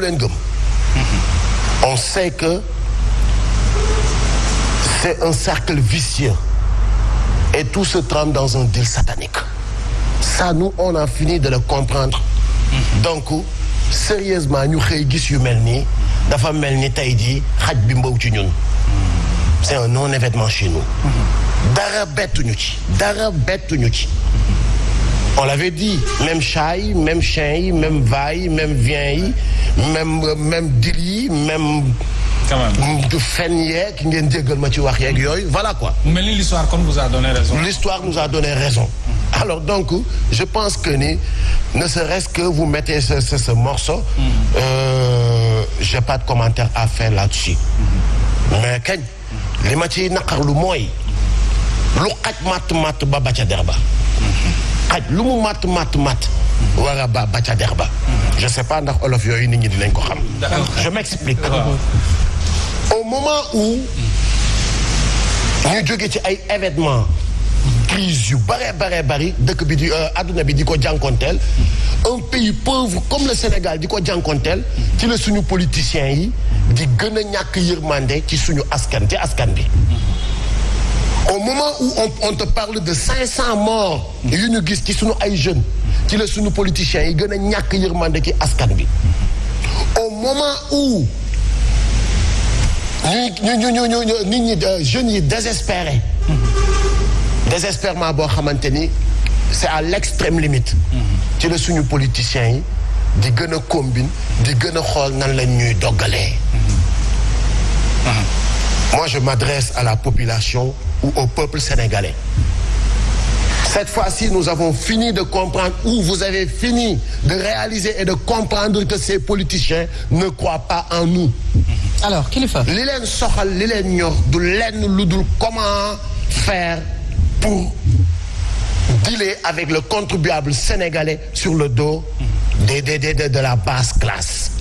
leen gëm on sait que c'est un cercle vicieux. Et tout se trame dans un deal satanique. Ça nous on a fini de le comprendre. Donc sérieusement ñu xëy gis yu mel nii. Dafa mel ni tey jii xaj bi mbaw ci ñun. C'est un non événement chez nous. Dara bettuñu ci. Dara bettuñu ci on l'avait dit même chat yi même chien même va yi même vient yi même même dil yi même quand même. Du fen yeeg ngeen jéggal ma ci wax yeeg yooyu voilà quoi. Mu mel ni l'histoire kon vous a donné raison. l'histoire nous a donné raison. Alors donc je pense que ni ne serait-ce que vous mettez ce ce, ce morceau euh, j'ai pas de commentaire à faire là-dessus. Mais kañ? Li ma ciy naqarlu mooy lu xaj matt matt ba ba ca der ba xaj lu mu matt matt matt war a ba ba ca der ba. Je sais pas ndax olof yooyu nit ñi dinañ ko xam. Je m'explique. Au moment où ñu jóge ci ay événements crise yu bare bare bari dëkk bi di adduna bi di ko jànkonteel un pays pauvre comme le Sénégal di ko jànkonteel ci la suñu politiciens yi di gën a ñàkk yërmande ci suñu askan ci askan bi au moment où on, on te parle de 500 morts yu ñu gis ci suñu ay jeunes ci la suñu politiciens yi gën a ñàkk yërmande ci askan bi au moment où ñu ñi jeunes yi ni c'est à l'extrême limite. Ci la suñu politiciens yi di gën a combine di gën a xool nan lañ ñuy doggalee. Moi je m'adresse à la population ou au peuple sénégalais. Cette fois-ci nous avons fini de comprendre ou vous avez fini de réaliser et de comprendre que ces politiciens ne croient pas en nous. Alors lu dul comment faire pour dealer avec le contribuable sénégalais sur le dos des des des de la basse classe.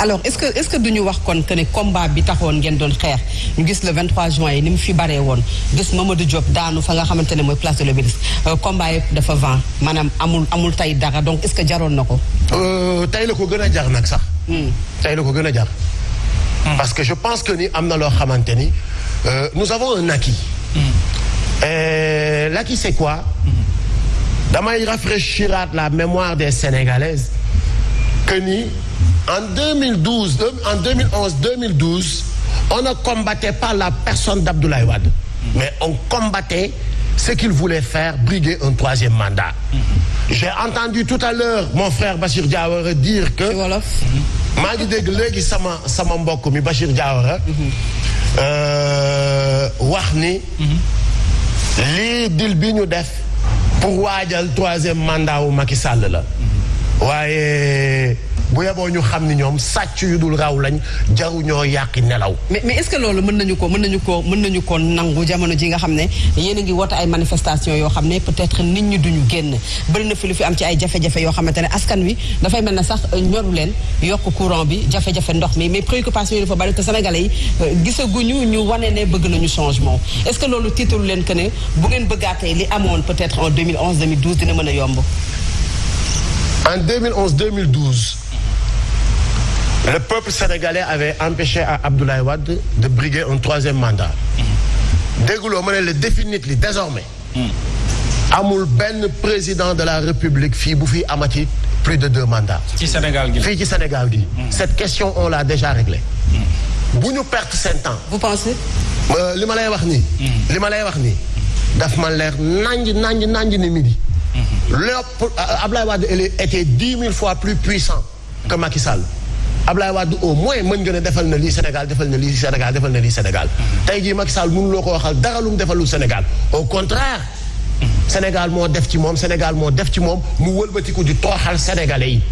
Alors est-ce que est-ce que duñu wax kon que ne combat bi taxoon ngeen doon xeex? Ñu gis le 23 juin yi ni mu fi baree woon gis Mamadou Diop daanu fa nga xamante ne mooy place de l'Obélisque combat yëpp dafa vent maanaam amul amul tey dara donc est-ce que jaroon na ko? tey la ko gën a jar nag sax. tey la ko gën a jar. parce que je pense que ni am na loo xamante ni nous avons un acquis. et l'acquis c'est quoi? damay rafraîchiraat la mémoire des Sénégalaises que ni en 2012 en 2011 2012 on ne combattait pas la personne d'Abdoulaye Wade. mais on combattait ce qu'il voulait faire briguer un troisième mandat. j'ai entendu tout à l'heure mon frère Bachir Diawara dire que. maa ngi dégg léegi sama sama mbokk mi Bachir Diawara. wax ni. lii dil bi ñu def pour waajal troisième mandat wu Macky Sall la. waaye bu yeboo ñu xam ni ñoom sàcc yu dul raw lañ jaru ñoo yàqi nelaw. mais mais est-ce que loolu mën nañu ko mën nañu ko mën nañu ko nangu jamono ji nga xam ne yéen a ngi woote ay manifestations yoo xam ne peut-être nit ñi duñu génn bëri na fi lu fi am ci ay jafe-jafe yoo xamante ne askan wi dafay mel na sax ñoru leen yokk courant bi jafe-jafe ndox mi mais préoccupation yi dafa bari te sénégalais yi gisaguñu ñu wane ne bëgg nañu changement est-ce que loolu tiitalu leen que ne bu ngeen bëggaatee li amoon peut-être en 2011 2012 dina mën a yomb? En 2011-2012, le peuple sénégalais avait empêché à Abdoulaye Wade de briguer un troisième mandat. dégguloo ma ne la définitivement désormais? Amul benn président de la République fii bu fi amati plus de deux mandats. ci Sénégal gi fii ci Sénégal gi. cette question on l'a déjà réglée. bu ñu perte seen temps. vous pensez? li ma lay wax nii. li ma lay wax nii daf ma leer nanj nanj nanj ni midi. lépp Ablaye Wade était dix mille fois plus puissant que Macky Sall Ablaye Wade au moins mën nga ne defal na lii Sénégal defal na lii Sénégal defal na lii Sénégal. Tey jii Macky Sall mënuloo ko waxal dara lu mu defalul Sénégal. Au contraire Sénégal moo def ci moom Sénégal moo def ci moom mu wëlbatiku di tooxal sénégalais yi.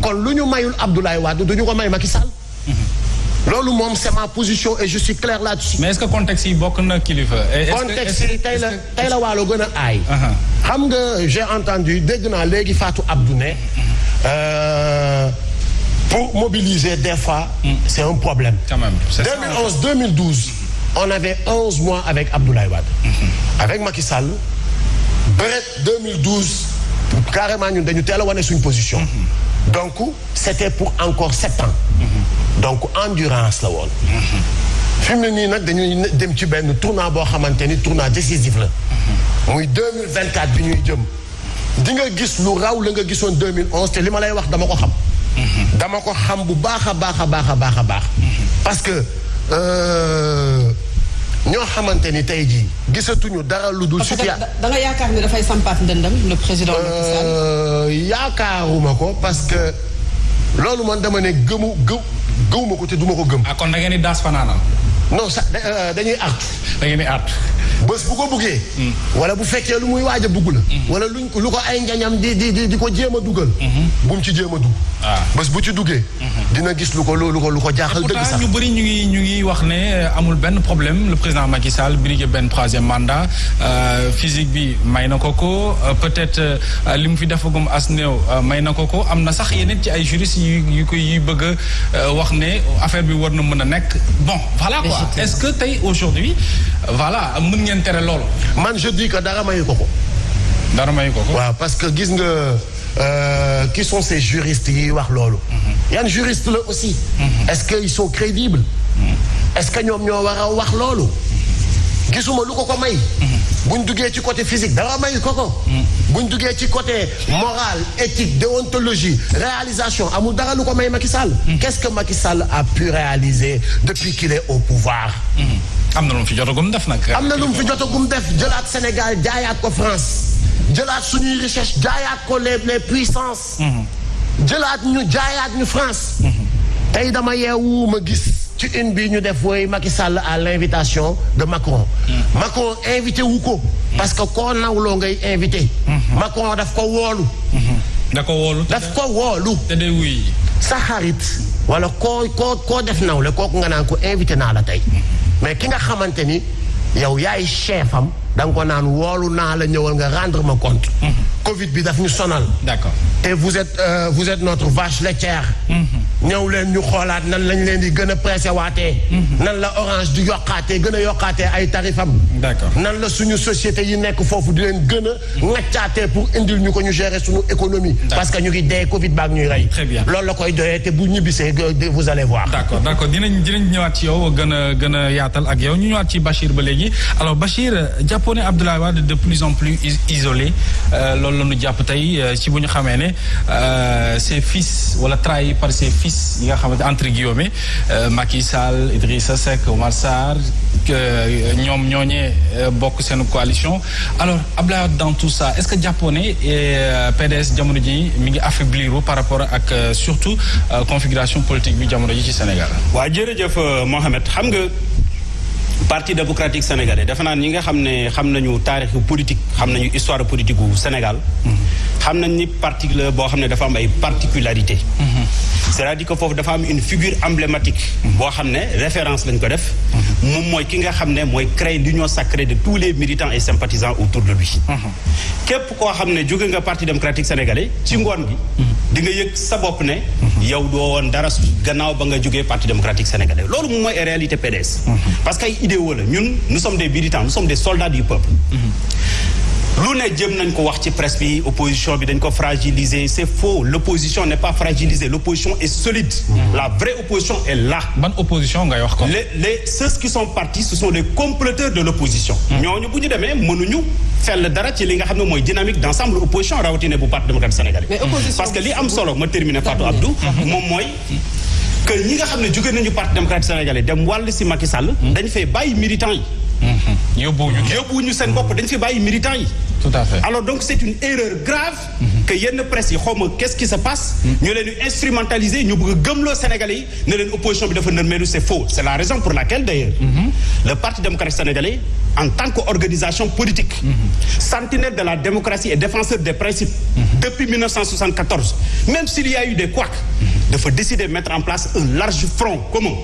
Kon lu ñu mayul Abdoulaye Wade du ñu ko may Macky Sall. Loolu moom c'est ma position et je suis clair là-dessus. mais est-ce que contexte yi bokk na kilifa? contexte yi tey la tey la waalo gën a aay. xam nga j'ai entendu dégg naa léegi Fatou Abdou ne pour mobiliser des fois. c'est un problème. quand même c'est 2011 2012 on avait 11 mois avec Abdoulaye Wade. avec Macky Sall. bëret 2012 carrément ñun dañu teel a wane suñu position. donc c'était pour encore sept ans donc endurance la woon fi mu ne nii nag dañuy dem ci benn tournant décisif muy 2024 bi ñuy jëm di nga gis lu raw la nga gisoon 2011 te li ma lay wax dama ko xam dama ko xam bu baax a baax a baax a baax a baax. parce que euh, ñoo xamante ni tey jii gisatuñu dara lu dul parce que situation da da nga yaakaar ni dafay sampaat ndëndam le président Macky Sall. Euh, yaakaaruma ko parce que loolu man dama ne gëmu gëw gëwuma ko te duma ko gëm. Ah kon da ngeen di daas fanaanal? Non sa da- euh, dañuy artu da ngeen di aat. Bés bu ko buggee. Wala bu fekkee lu muy waaj a bugg la wala luñ lu ko ay njañam di di di di ko jéem a dugal bu mu ci jéem a dugg. Ah. bés bu ci duggee dina gis lu ko lu ko lu ko jaaxal dëgg sax. ñu bëri ñu ngi ñu ngi wax ne euh, amul benn problème. Le président Macky Sall brigué benn troisième mandat. Euh, physique bi may na ko ko. Euh, peut-être li mu fi defagum as néew may na ko ko. Am na sax yeneen ci ay juristes yu yu koy yuy bëgg a wax ne affaire bi war na mën a nekk. Bon voilà quoi. Est-ce que tey aujourd'hui voilà mën ngeen tere loolu. Man je dis que dara mayu ko ko. Dara may ko ko. Waaw parce que gis nga euh, qui sont ces juristes yi wax loolu? Yan juriste la aussi. Est-ce que ils sont crédibles? Est-ce que ñoom ñoo war a wax loolu? Gisuma lu ko ko may. Buñ duggee ci côté physique dara may ko ko. Buñ duggee ci côté moral éthique déontologie réalisation amul dara lu ko may Macky Sall. Qu'est-ce que Macky Sall a pu réaliser depuis qu'il est au pouvoir? Am na lu mu fi jotagum def nag. Am na lu mu fi jotagum def. Jëlaat Sénégal jaayaat ko France. Jëlaat suñuy richesse jaayaat ko les les puissances. Jëlaat ñu jaayaat ñu France. Tey dama yeewu ma gis ci une bi ñu def woy Macky Sall à l'invitation de Macron. Macron invité wu ko. Parce que koo nawloo ngay invité. Macron daf ko woolu. Da ko wóolu daf ko woolu. Te day wuy. Sa xarit. Wala koo koo koo def nawle kooku nga naan ko invité naa la tey mais ki nga xamante ni yow yaay chef am da nga ko naan woolu naa la ñëwal nga rendre ma compte. Covid bi daf ñu sonal. D'accord. Te vous êtes euh, vous êtes notre vache laitière ñëw leen ñu xoolaat nan lañ leen di gën a pressé waatee. Nan la orange di yokkaatee gën a yokkaatee ay tarifam. D'accord. nan la suñu société yi nekk foofu di leen gën a ŋaccaatee pour indil ñu ko ñu gérer suñu économie. Parce que ñu ngi dee Covid baak ñuy rey. Très bien. loolu la koy doyee te bu ñibbisee ge- vous allez voir. D'accord d'accord. Dinañ dinañ ñëwaat ci yow gën a gën a yaatal ak yow. Ñu ñëwaat ci Bachir ba léegi. Alors Bachir jàppoo ne Abdoulaye Wade de plus en plus is- isolé. Euh, loolu la ñu jàpp tey euh, ci bu ñu xamee ne euh, ses fils wala trahi par ses fils yi nga xamante entre guillemets euh, Macky Sall Idrissa Seck Omar Sarr que ñoom ñooñee euh, bokk seen coalition alors Abdoulaye dans tout ça est-ce que jàppoo ne euh, PDS jamono ji mi ngi affaiblir par rapport ak euh, surtout euh, configuration politique bi jamono ji ci Sénégal? waa jërëjëf euh, Mohamed xam nga parti démocratique sénégalais defe naa ñi nga xam ne xam nañu politique xam nañu histoire politique gu Sénégal. xam nañ ni parti la boo xam ne dafa am ay particularité c'est-à-dire que foofu dafa am une figure emblématique. boo xam ne référence lañ ko def. moom mooy ki nga xam ne mooy créer l'union sacrée de tous les militants et sympathisants autour de lui. képp koo xam ne nga parti démocratique sénégalais ci ngoon gi. di nga yëg sa bopp ne. yow doo woon dara gannaaw ba nga jógee parti démocratique sénégalais loolu moom mooy réalité PDS. parce que idéaux la. Ñun nous sommes des militants nous sommes des soldats du peuple. lu ne jëm nañ ko wax ci presse bi opposition bi dañ ko fragiliser. C'est faux. L'opposition n'est pas fragilisée. L'opposition est solide. la vraie opposition est là. ban opposition ngay wax les les ceux qui sont partis ce sont les comploteurs de l'opposition. Ñooñu bu ñu demee mënuñu fell dara ci li nga xam ne mooy dynamique d'ensemble opposition rawatina bu parti démocratique sénégalais. Mais opposition parce que li am solo ma terminer Fatou Abdou moom mooy que ñi nga xam ne jóge nañu parti démocratique sénégalais dem wàll si Macky Sall dañ fay bàyyi militants yi. Yóbbuwuñu kenn. yóbbuwuñu seen bopp dañ fi bàyyi militants yi. Tout à fait. alors donc c'est une erreur grave que yenn presse yi xaw ma qu'est-ce qui se passe. Ñu leen di instrumentaliser ñu bëgg a gëmloo Sénégalais yi ne leen opposition bi dafa nërmeelu c'est faux. C'est la raison pour laquelle d'ailleurs le Parti démocratique sénégalais en tant qu'organisation politique sentinelle de la démocratie et défenseur des principes depuis 1974 même s'il y a eu des couacs dafa décider de mettre en place un large front commun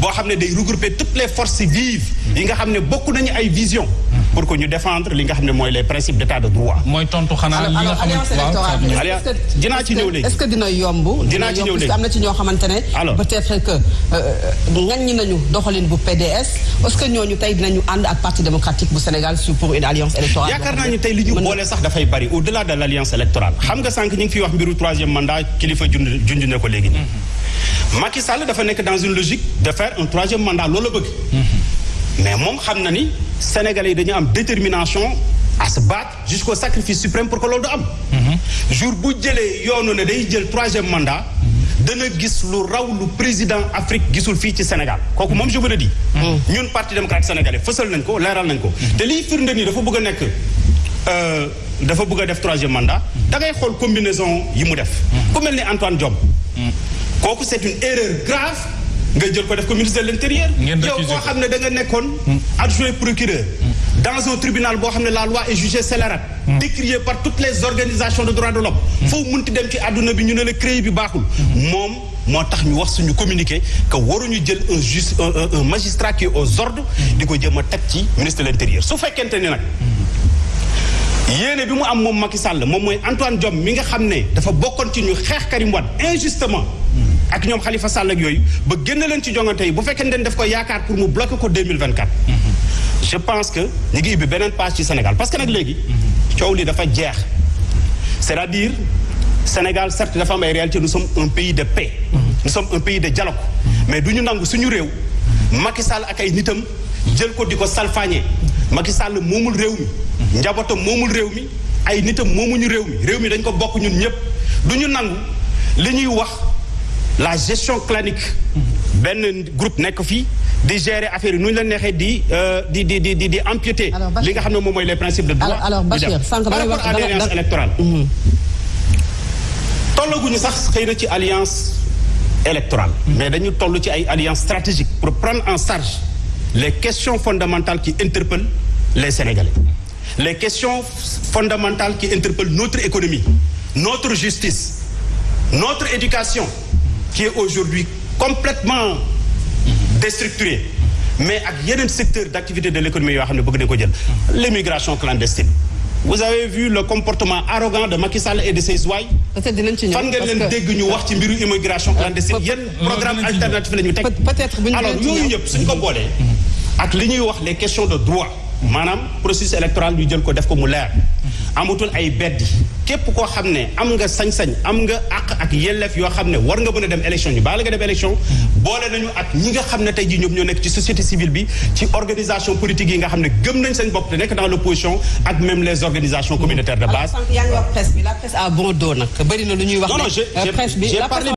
boo xam ne day regrouper toutes les forces vives yi nga xam ne bokk nañu ay vision pour que ñu défendre li nga xam ne mooy les principes d'état de droit. mooy tontu xanaa li nga Alliance- est-ce que- dinaa ci ñëw léegi. est-ce que dina yomb? Dinaa ci ñëw léegi. que am na ci ñoo xamante ne. Alors. peut-être que ŋaññi nañu doxalin bu PDS est-ce que ñooñu tey dinañu ànd ak parti démocratique bu Sénégal sur pour une alliance électorale? yaakaar naa ni tey li ñu boole sax dafay bari au-delà de l'alliance électorale xam nga sànq ñu ngi fiy wax mbiru troisième mandat kilifa junj junj na ko léegi nii. Macky Sall dafa nekk dans une logique de faire un troisième mandat loolu la bëgg. Mais moom xam na ni Sénégalais yi dañu am détermination à se battre jusqu'au sacrifice suprême pour que loolu du am. jour bu jëlee yoonu ne day jël troisième mandat. dana gis lu raw lu président Afrique gisul fii ci Sénégal kooku moom je vous le dis. ñun parti démocratique sénégalais fësal nañ ko leeral nañ ko. te liy firnde nii dafa bëgg a nekk euh, dafa bëgg a def troisième mandat. da ngay xool combinaison yi mu def. ku mel ni Antoine Diome. kooku c'est une erreur grave nga jël ko def ko ministre de l'intérieur. Yow koo ko. xam ne da nga nekkoon. adjoint procureur. dans un tribunal boo xam ne la loi est jugée scélérate. décriée par toutes les organisations de droits de l'homme foo munti dem ci àdduna bi ñu ne la CREI bi baaxul. moom moo tax ñu wax suñu communiqué que waruñu jël un un, magistrat qui est aux ordres. di ko jëm a teg ci ministre de l'intérieur su fekkente nag. yéene bi mu am moom Macky Sall moom mooy Antoine Diome mi nga xam ne dafa bokkoon ci ñu xeex Karim Wade injustement ak ñoom Khalifa Sall ak yooyu ba génn leen ci jongante yi bu fekkee ne daf ko yaakaar pour mu bloquer ko 2024 je pense que ñu ngi ubbi beneen page ci Sénégal parce que nag léegi coow li dafa jeex. C'est-à-dire Sénégal certes dafa am ay réalité nous sommes un pays de paix. Nous sommes un pays de dialogue. Mais du ñu nangu suñu réew Macky Sall ak ay nitam jël ko di ko salfaañee. Macky Sall moomul réew mi. Njabootam moomul réew mi. Ay nitam moomuñu réew mi. Réew mi dañ ko bokk ñun ñëpp. Du ñu nangu li ñuy wax la gestion clanique. Benn groupe nekk fii di gérer affaire yi nu ñu la neexee di euh, di di di di di empiéter Alors, Bachir- li nga xam ne moom mooy les principes de droit Alors- Bachir, sànq par rapport à l'alliance électorale. Tollaguñu sax xëy na ci alliance électorale. Mais dañu toll ci ay alliance stratégique pour prendre en charge les questions fondamentales qui interpellent les Sénégalais. Les questions fondamentales qui interpellent notre économie notre justice notre éducation qui est aujourd'hui complètement déstructurée mais ak yeneen secteur d'activité de l'économie yoo xam ne bëgg nañ ko jël. L'immigration clandestine. Vous avez vu le comportement arrogant de Macky Sall et de ses ouailles? Fan ngeen leen dégg ñu wax ci mbiru immigration clandestine? peut- yan programme alternatif la ñu teg? Alors yooyu yëpp suñ ko boolee ak li ñuy wax les questions de droit maanaam processus électoral ñu jël ko def ko mu leer. Amatul ay beddi. Képp koo xam ne am nga sañ-sañ am nga àq ak yelleef yoo xam ne war nga mën a dem élection ñu baala nga dem élection. Boole nañu ak ñi nga xam ne tey jii ñoom ñoo nekk ci société civile bi ci organisation politique yi nga xam ne gëm nañ seen bopp te nekk dans l'opposition ak même les organisations communautaires de base. Sànq yaa ngi wax presse bi la presse a bon dos nag bëri na lu ñuy wax non non ne, j'ai j'ai- presse bi j'ai la parlé